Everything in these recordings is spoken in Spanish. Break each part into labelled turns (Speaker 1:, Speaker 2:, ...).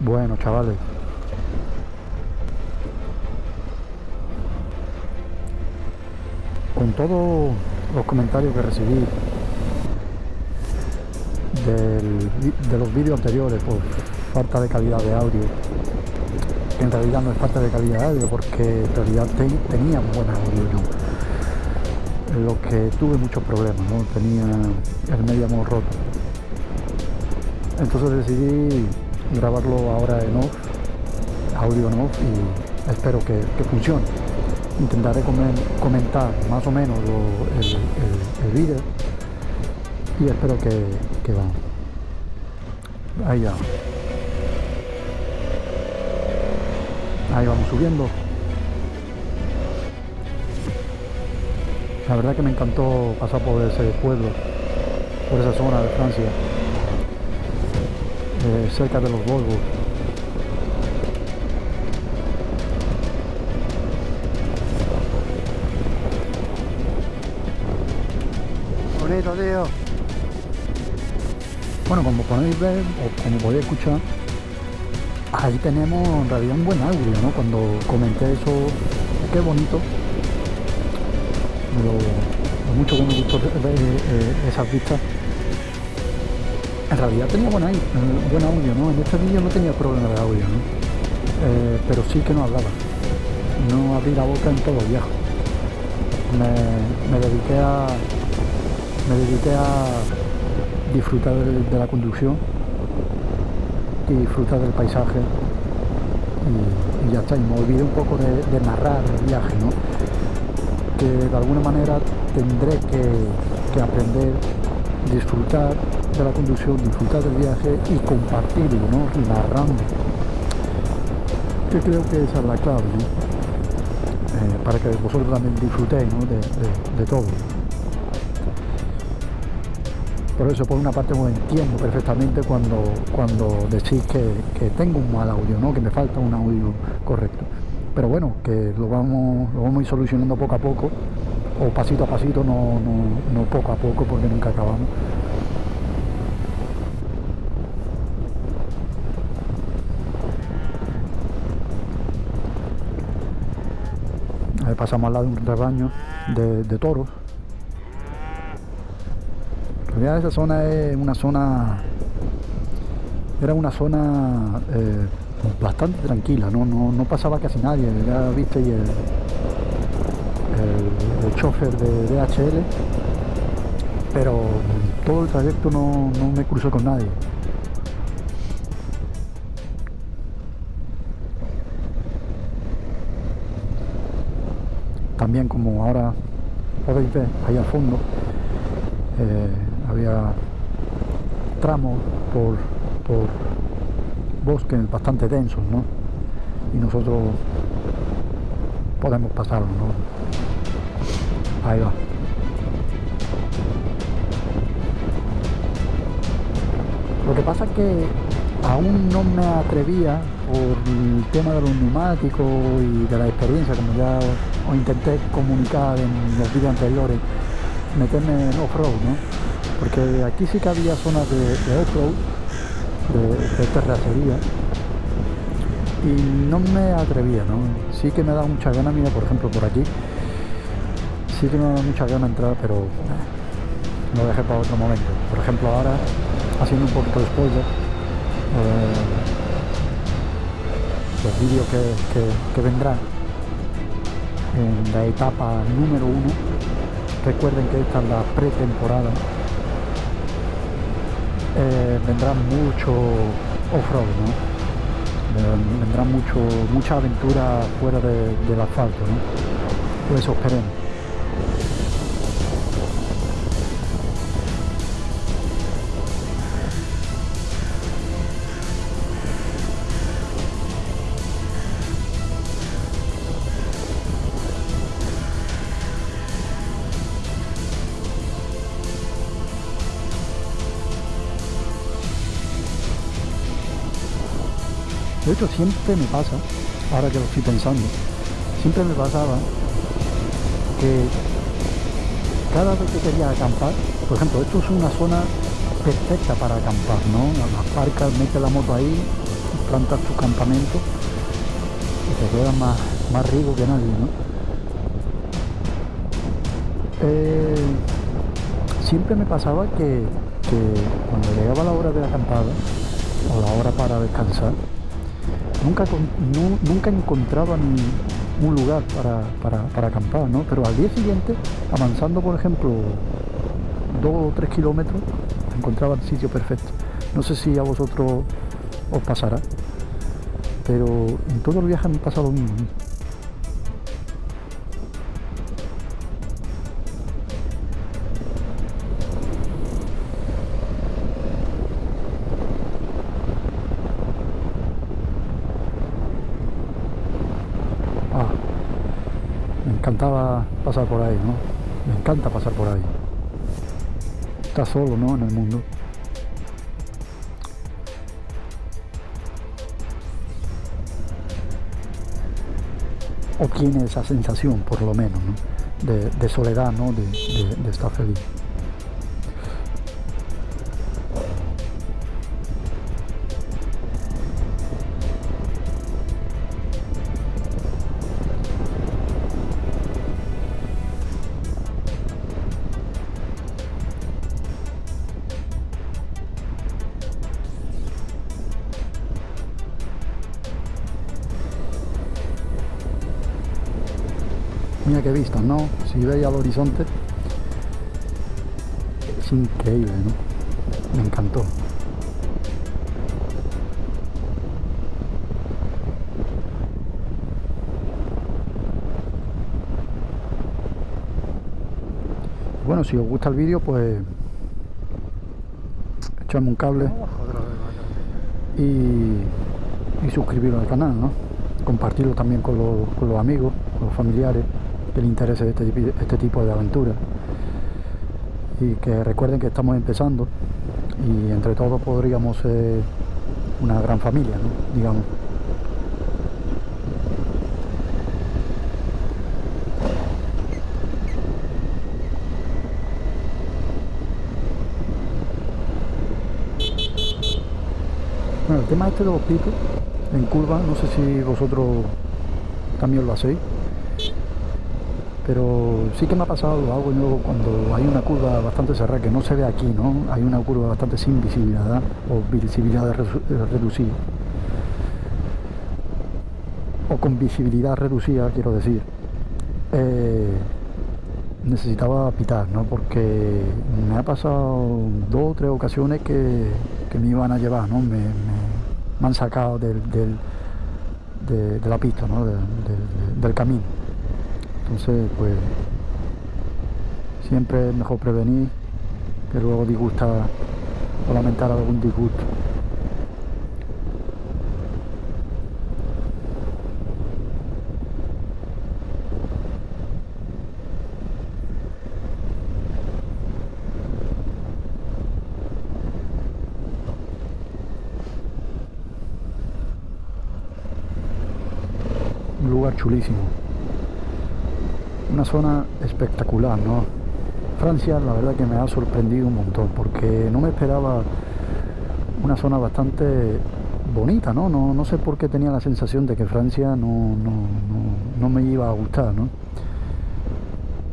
Speaker 1: Bueno, chavales. Con todos los comentarios que recibí del- de los vídeos anteriores por falta de calidad de audio, en realidad no es falta de calidad de audio porque en realidad te- tenía un buen audio. Lo que tuve muchos problemas, ¿no? Tenía el mediamo roto. Entonces decidí grabarlo ahora en off, audio en off y espero que, que funcione. Intentaré comen- comentar más o menos el- el vídeo y espero que, que va. Ahí ya. Ahí vamos subiendo. La verdad que me encantó pasar por ese pueblo, por esa zona de Francia, eh, cerca de los Volvos.
Speaker 2: Bonito, tío.
Speaker 1: Bueno, como podéis ver o como podéis escuchar, ahí tenemos en realidad un buen audio, ¿no? Cuando comenté eso, qué bonito, lo, lo mucho que me gustó ver eh, esas vistas. En realidad tenía buen, eh, buen audio, ¿no? En este vídeo no tenía problema de audio, ¿no? Eh, pero sí que no hablaba. No abrí la boca en todo el viaje. Me, dediqué a me dediqué a disfrutar de, la conducción y disfrutar del paisaje y, ya está, y me olvidé un poco de, narrar el viaje, ¿no? que de alguna manera tendré que aprender, disfrutar la conducción, disfrutar del viaje y compartirlo, ¿no? narrando. Que creo que esa es la clave. Eh, para que vosotros también disfrutéis de todo. Por eso, por una parte, os entiendo perfectamente cuando, cuando decís que, que tengo un mal audio, ¿no? que me falta un audio correcto. Pero bueno, que lo vamos, lo vamos a ir solucionando poco a poco, o pasito a pasito, no, no, no poco a poco, porque nunca acabamos. Pasamos al lado de un rebaño de, de toros. Realidad esa zona es una zona era una zona eh, bastante tranquila, ¿no? No, no pasaba casi nadie, ya viste el, chofer de DHL, pero todo el trayecto no, no me cruzó con nadie. También como ahora podéis ver ahí al fondo, eh, había tramos por, por bosques bastante densos, ¿no? Y nosotros podemos pasarlo, ¿no? Ahí va. Lo que pasa es que aún no me atrevía por el tema de los neumáticos y de la experiencia, como ya os intenté comunicar en los vídeos anteriores, meterme en off-road, ¿no? Porque aquí sí que había zonas de, off-road, de, terracería, y no me atrevía, ¿no? Sí que me da mucha gana, mira, por ejemplo, por aquí, sí que me da mucha gana entrar, pero eh, lo dejé para otro momento. Por ejemplo, ahora, haciendo un poquito de spoiler, los vídeos que, que, vendrán en la etapa número uno, recuerden que esta es la pretemporada, eh, vendrá mucho off-road, ¿no? Ven- Vendrá mucho, mucha aventura fuera de- del asfalto, ¿no? Pues eso esperemos. De hecho, siempre me pasa, ahora que lo estoy pensando, siempre me pasaba que cada vez que quería acampar, por ejemplo, esto es una zona perfecta para acampar, ¿no? Aparcas, metes la moto ahí, plantas tu campamento y te quedas más, más rico que nadie, ¿no? Eh, siempre me pasaba que, cuando llegaba la hora de la acampada o la hora para descansar, nunca, nunca encontraba un lugar para, para, acampar, ¿no? Pero al día siguiente, avanzando por ejemplo dos o tres kilómetros, encontraba el sitio perfecto. No sé si a vosotros os pasará, pero en todo el viaje me pasa lo mismo. Encantaba pasar por ahí, ¿no? Me encanta pasar por ahí. Está solo, ¿no? En el mundo. o tiene esa sensación por lo menos de, soledad, ¿no? de estar feliz. Mira qué vista, ¿no? Si veis al horizonte, es increíble, ¿no? Me encantó. Bueno, si os gusta el vídeo, pues echadme un cable y, y suscribiros al canal, ¿no? Compartirlo también con los, con los amigos, con los familiares que les interese este, este tipo de aventura y que recuerden que estamos empezando y entre todos podríamos ser una gran familia, digamos. Bueno, el tema este de los picos en curva, no sé si vosotros también lo hacéis pero sí que me ha pasado, hago luego cuando hay una curva bastante cerrada, que no se ve aquí, ¿no? Hay una curva bastante sin visibilidad o visibilidad reducida. O con visibilidad reducida, quiero decir. Eh, necesitaba pitar, ¿no? Porque me ha pasado dos o tres ocasiones que, me iban a llevar, ¿no? Me, han sacado del, de, la pista, ¿no? del camino. Entonces, pues siempre es mejor prevenir que luego disgustar o lamentar algún disgusto. Un lugar chulísimo una zona espectacular, ¿no? Francia la verdad que me ha sorprendido un montón porque no me esperaba una zona bastante bonita, ¿no? No, sé por qué tenía la sensación de que Francia no, no, me iba a gustar, ¿no?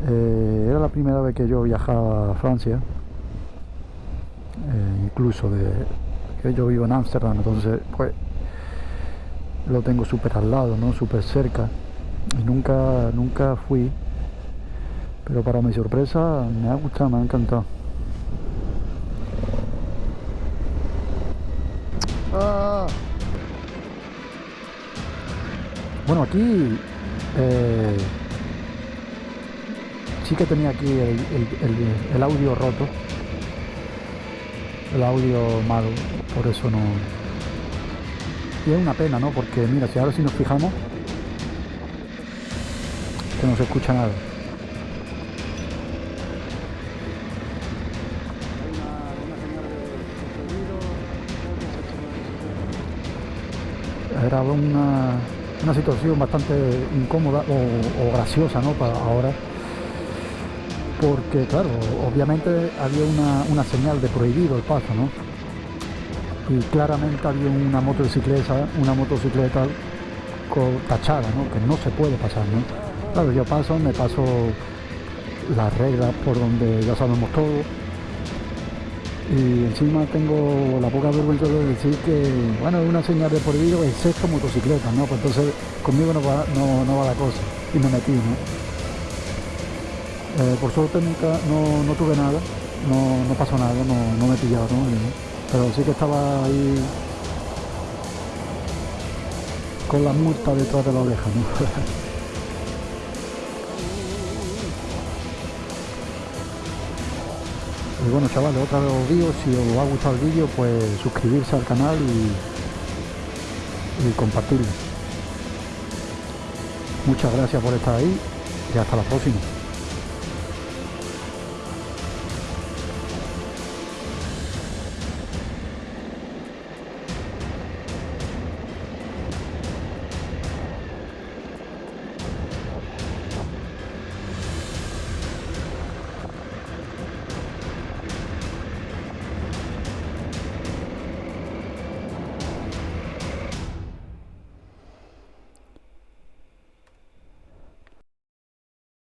Speaker 1: Eh, era la primera vez que yo viajaba a Francia, eh, incluso de que yo vivo en Ámsterdam, entonces pues lo tengo súper al lado, ¿no? Súper cerca y nunca, nunca fui pero para mi sorpresa me ha gustado, me ha encantado. Ah. Bueno, aquí eh, sí que tenía aquí el, audio roto, el audio malo, por eso no... Y es una pena, ¿no? Porque mira, si ahora si nos fijamos, que no se escucha nada. Era una, situación bastante incómoda o, graciosa ¿no? para ahora porque claro obviamente había una, señal de prohibido el paso ¿no? y claramente había una motocicleta, una motocicleta tachada, ¿no? que no se puede pasar. ¿no? Claro, yo paso, me paso las reglas por donde ya sabemos todo y encima tengo la poca vergüenza de decir que, bueno, es una señal de por vida excepto motocicleta, ¿no? Pues entonces conmigo no va, no, va la cosa y me metí, ¿no? Eh, por suerte nunca, no, no tuve nada, no, pasó nada, no, me pillaron, pero sí que estaba ahí con la multa detrás de la oreja. Y bueno chavales, otra vez os digo, si os ha gustado el vídeo, pues suscribirse al canal y, y compartirlo. Muchas gracias por estar ahí y hasta la próxima.